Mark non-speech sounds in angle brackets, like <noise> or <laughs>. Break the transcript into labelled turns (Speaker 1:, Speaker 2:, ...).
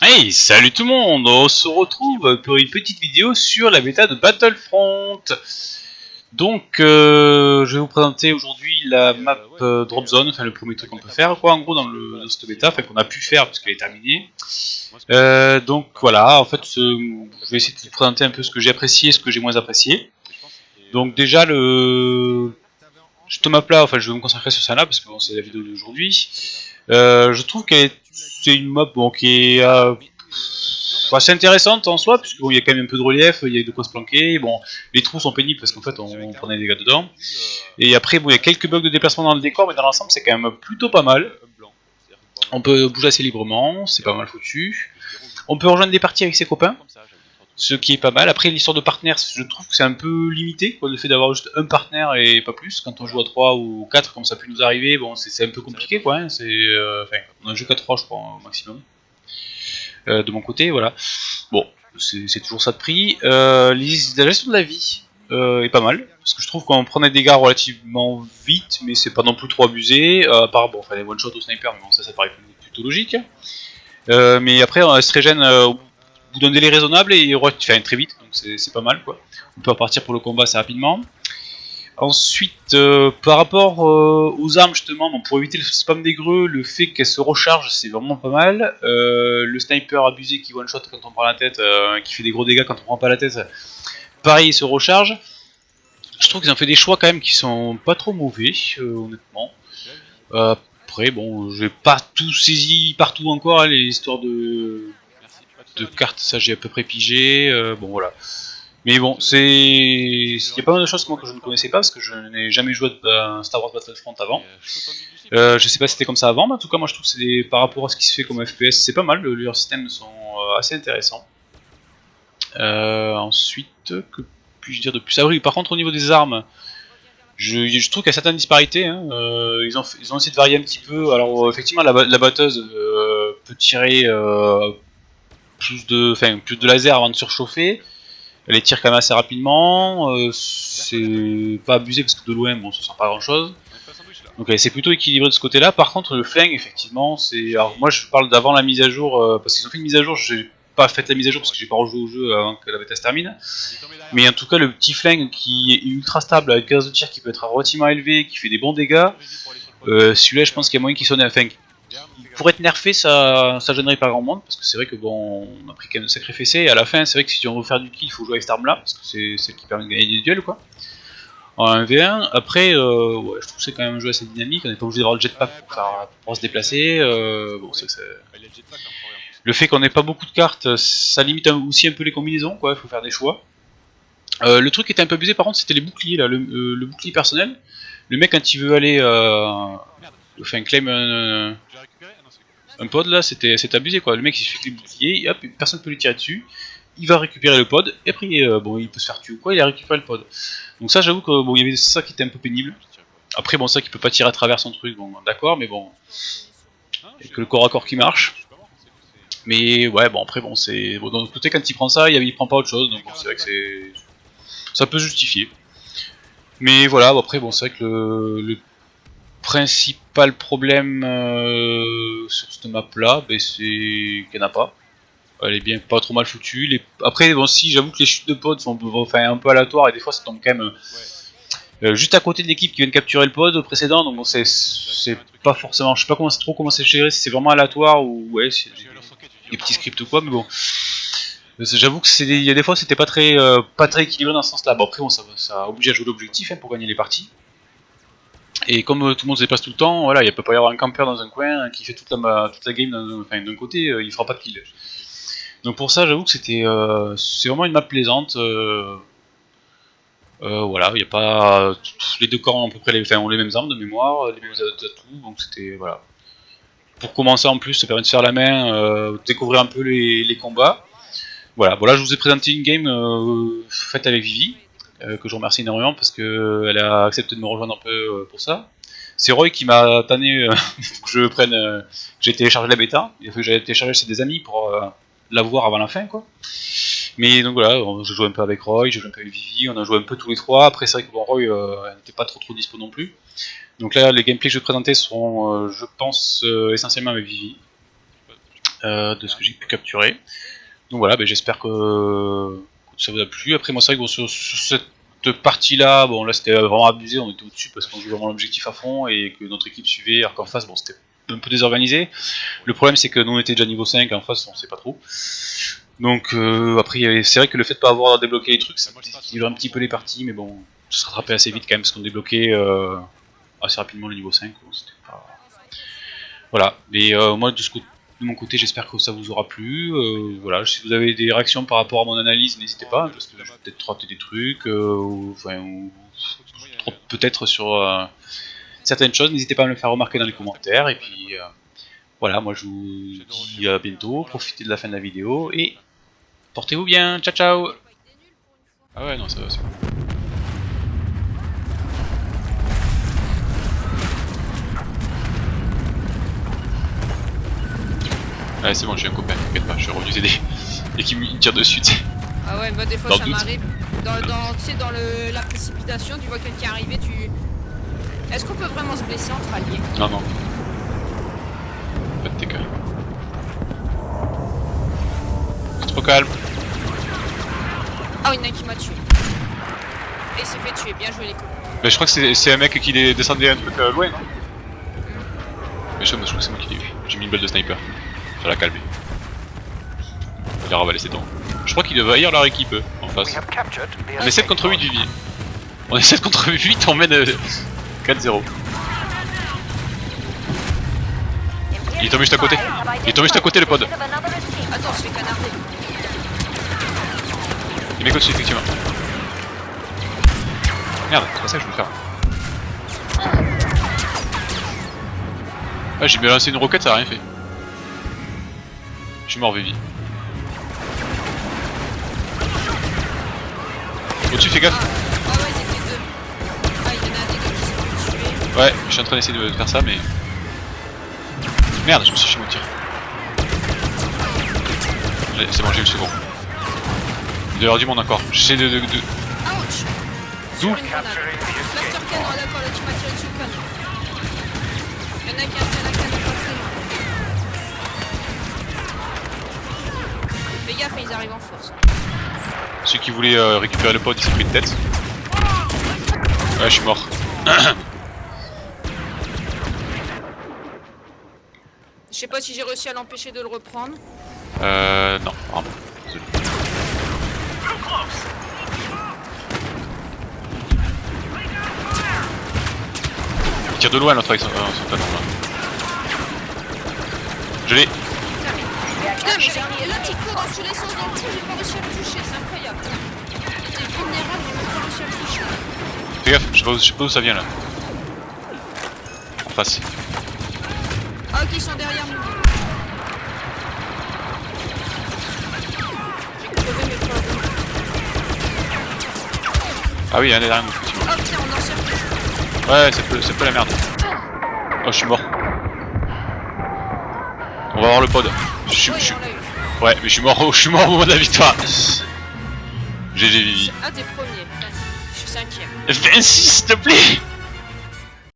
Speaker 1: Hey, salut tout le monde On se retrouve pour une petite vidéo sur la bêta de Battlefront. Donc, euh, je vais vous présenter aujourd'hui la map euh, Drop Zone, enfin le premier truc qu'on peut faire, quoi, en gros, dans, le, dans cette bêta, enfin qu'on a pu faire puisqu'elle est terminée. Euh, donc voilà, en fait, je vais essayer de vous présenter un peu ce que j'ai apprécié et ce que j'ai moins apprécié. Donc déjà, le... Cette map là, enfin je vais me concentrer sur ça là parce que bon, c'est la vidéo d'aujourd'hui. Euh, je trouve qu'elle est c'est une map bon, qui est euh, assez intéressante en soi, puisqu'il bon, y a quand même un peu de relief, il y a de quoi se planquer. Bon, les trous sont pénibles parce qu'en fait on, on prenait des dégâts dedans. Et après, bon, il y a quelques bugs de déplacement dans le décor, mais dans l'ensemble c'est quand même plutôt pas mal. On peut bouger assez librement, c'est pas mal foutu. On peut rejoindre des parties avec ses copains, ce qui est pas mal. Après, l'histoire de partenaires, je trouve que c'est un peu limité, quoi, le fait d'avoir juste un partenaire et pas plus. Quand on joue à 3 ou 4, comme ça peut nous arriver, bon, c'est un peu compliqué, quoi. Hein, c'est, euh, enfin, on a joué qu'à 3, je crois, au maximum. Euh, de mon côté, voilà. Bon, c'est toujours ça de prix. Euh, la gestion de la vie euh, est pas mal, parce que je trouve qu'on prend des dégâts relativement vite, mais c'est pas non plus trop abusé. À part, bon, enfin, les one-shot au sniper, mais bon, ça, ça paraît plutôt logique. Mais après, elle se régène au bout d'un délai raisonnable et enfin, très vite, donc c'est pas mal quoi. On peut repartir pour le combat assez rapidement. Ensuite, euh, par rapport euh, aux armes justement, bon, pour éviter le spam des greux, le fait qu'elles se rechargent c'est vraiment pas mal. Euh, le sniper abusé qui one shot quand on prend la tête, qui fait des gros dégâts quand on prend pas la tête, pareil il se recharge. Je trouve qu'ils ont fait des choix quand même qui sont pas trop mauvais, honnêtement. Après, bon, j'ai pas tout saisi partout encore, hein, les histoires de, de cartes, ça j'ai à peu près pigé, bon voilà. Mais bon, c'est. Il y a pas mal de choses moi, que je ne connaissais pas parce que je n'ai jamais joué à Star Wars Battlefront avant. Euh, je sais pas si c'était comme ça avant, mais en tout cas, moi je trouve que c'est par rapport à ce qui se fait comme FPS, c'est pas mal, le- leurs systèmes sont euh, assez intéressants. Euh, ensuite, que puis-je dire de plus? Ah oui, par contre, au niveau des armes, je, je trouve qu'il y a certaines disparités. hein. Euh, ils, ont, ils ont essayé de varier un petit peu. Alors, euh, effectivement, la, ba- la batteuse euh, peut tirer euh, plus, de, enfin, plus de laser avant de surchauffer. Elle les tire quand même assez rapidement. euh, c'est pas abusé parce que de loin, bon, ça sent pas grand chose. Donc c'est plutôt équilibré de ce côté-là. Par contre, le flingue, effectivement, c'est. Alors moi, je parle d'avant la mise à jour, euh, parce qu'ils ont fait une mise à jour. J'ai pas fait la mise à jour parce que j'ai pas rejoué au jeu avant que la bêta se termine. Mais en tout cas, le petit flingue qui est ultra stable avec gaz de tir qui peut être relativement élevé, qui fait des bons dégâts. euh, Celui-là, je pense qu'il y a moyen qu'il sonne. Enfin, pour être nerfé, ça, ça gênerait pas grand monde parce que c'est vrai que bon, on a pris quand même sacré fessé. Et à la fin, c'est vrai que si on veut faire du kill, il faut jouer avec cette arme-là parce que c'est celle qui permet de gagner des duels, quoi en 1v1. Après, euh, ouais, je trouve que c'est quand même un jeu assez dynamique. On n'est pas obligé d'avoir le jetpack pour, faire- pour se déplacer. euh, bon, c'est- c'est- Le fait qu'on n'ait pas beaucoup de cartes, ça limite aussi un peu les combinaisons. quoi. Il faut faire des choix. Euh, le truc qui était un peu abusé, par contre, c'était les boucliers. Là, le, euh, le bouclier personnel. Le mec, quand il veut aller, euh, enfin, claim un, un pod là, c'était abusé quoi. Le mec il les boucliers, et hop, personne peut lui tirer dessus. Il va récupérer le pod, et après euh, bon, il peut se faire tuer ou quoi, il a récupéré le pod. Donc ça, j'avoue que bon, il y avait ça qui était un peu pénible. Après, bon, ça qu'il peut pas tirer à travers son truc, bon, d'accord, mais bon, et que le corps à corps qui marche. Mais ouais, bon, après, bon, c'est bon, d'un côté, quand il prend ça, il, prend pas autre chose, donc c'est vrai que c'est ça peut justifier. Mais voilà, après, bon, c'est vrai que le, le principal problème euh, sur cette map là, ben, c'est qu'il n'y en a pas. Elle est bien pas trop mal foutue. Après, bon, si j'avoue que les chutes de pod sont enfin, un peu aléatoires et des fois ça tombe quand même euh, juste à côté de l'équipe qui vient de capturer le pod précédent. Donc bon, c'est pas forcément. Je sais pas comment trop comment c'est géré, si c'est vraiment aléatoire ou ouais, des, petits scripts ou quoi, mais bon. Euh, J'avoue que c'est des- y a des fois c'était pas très euh, pas très équilibré dans ce sens-là. Bon après bon, ça, ça oblige à jouer l'objectif hein, pour gagner les parties. Et comme euh, tout le monde se déplace tout le temps, voilà, il peut pas y avoir un campeur dans un coin qui fait toute la, game d'un côté, euh, il fera pas de kill. Donc pour ça, j'avoue que c'était, euh, c'est vraiment une map plaisante. euh, euh, voilà, il a pas les deux corps ont à peu près les, mêmes armes de mémoire, les mêmes atouts, donc c'était voilà. Pour commencer en plus, ça permet de faire la main, euh, découvrir un peu les, les combats. Voilà, voilà, je vous ai présenté une game euh, faite avec Vivi, euh, que je remercie énormément parce que elle a accepté de me rejoindre un peu euh, pour ça. C'est Roy qui m'a tanné euh, <laughs> que je prenne, euh, j'ai téléchargé la bêta. Il a fallu que j'aille télécharger chez des amis pour euh, la voir avant la fin, quoi. Mais donc voilà, je joue un peu avec Roy, je joue un peu avec Vivi, on a joué un peu tous les trois. Après, c'est vrai que Roy euh, n'était pas trop trop dispo non plus. Donc là, les gameplays que je vais présenter seront, euh, je pense, euh, essentiellement avec Vivi, euh, de ce que j'ai pu capturer. Donc voilà, ben, j'espère que, ça vous a plu. Après, moi, c'est vrai que sur cette partie-là, bon, là c'était vraiment abusé, on était au-dessus parce qu'on jouait vraiment l'objectif à fond et que notre équipe suivait, alors qu'en face, bon, c'était un peu désorganisé. Le problème, c'est que nous on était déjà niveau 5, en face, on sait pas trop. Donc euh, après, c'est vrai que le fait de pas avoir débloqué les trucs, ça déséquilibre un petit peu les parties, mais bon, ça se rattrapait assez vite quand même, parce qu'on débloquait euh, assez rapidement le niveau 5. quoi, c'était pas- Voilà, mais euh, moi de, ce côté- de mon côté, j'espère que ça vous aura plu. euh, voilà, si vous avez des réactions par rapport à mon analyse, n'hésitez pas, parce que je vais peut-être rater des trucs, euh, ou, enfin, ou- peut-être sur euh, certaines choses, n'hésitez pas à me le faire remarquer dans les commentaires, et puis... voilà, moi je vous dis à bientôt, profitez de la fin de la vidéo et portez-vous bien, ciao ciao Ah ouais non ça va c'est bon. Ouais c'est bon j'ai un copain, t'inquiète pas, je suis revenu t'aider. <laughs> Et qui me tire dessus.
Speaker 2: Ah ouais, moi des fois
Speaker 1: Dans
Speaker 2: ça m'arrive. Dans, dans, tu sais, dans le, la précipitation, tu vois quelqu'un arriver, tu. Est-ce qu'on peut vraiment se blesser entre alliés?
Speaker 1: Non non. Pas de TK. Trop calme.
Speaker 2: Ah, il y en a qui m'a tué. Et il s'est fait tuer, bien joué les copains.
Speaker 1: Mais je crois que c'est c'est un mec qui est descendu un truc euh, loin non? Mais je, je crois que c'est moi qui l'ai eu. J'ai mis une balle de sniper. Ça l'a calmé. Il a ravalé ses dents. Je crois qu'ils doivent haïr leur équipe en face. On est 7 contre 8 Vivi. On est 7 contre 8, on mène euh, 4-0. Il est tombé juste à côté. Il est tombé juste à côté le pod. Il est au-dessus effectivement. Merde, c'est pas ça que je veux faire. Ah j'ai bien lancé une roquette, ça a rien fait. Je suis mort Vivi. Au-dessus fais gaffe.
Speaker 2: Ouais, fait
Speaker 1: je suis en train d'essayer de faire ça mais... Merde, je me suis chez mon tir. C'est bon, j'ai eu le second. Il doit y avoir du monde encore. J'essaie de... de, de- D'où.
Speaker 2: Il y en a qui Fais gaffe, ils arrivent en force.
Speaker 1: Celui qui voulait euh, récupérer le pod, il s'est pris de tête. Ouais, je suis mort.
Speaker 2: Je sais pas si j'ai réussi à l'empêcher de le reprendre.
Speaker 1: Euh... Non, vraiment. Désolé. Il tire de loin l'autre avec son, euh, son canon là. Je l'ai.
Speaker 2: Putain, mais j'ai l'autre il court dans tous les sens dans le j'ai pas réussi à le toucher, c'est incroyable. Il était vulnérable, j'ai pas réussi à le toucher.
Speaker 1: Fais gaffe, je sais pas où, je sais pas où ça vient là. En face.
Speaker 2: Ah, ok, ils sont derrière nous.
Speaker 1: Ah oui, il y en a derrière nous effectivement.
Speaker 2: Oh putain, on en sort.
Speaker 1: Ouais, c'est peu, c'est peu la merde. Oh, je suis mort. On va voir le pod. Je suis, je. Ouais, mais je suis mort, au- je suis mort au moment de la victoire. GG Vivi.
Speaker 2: Ah, t'es premier. Vas-y, Je suis cinquième.
Speaker 1: 26 s'il te plaît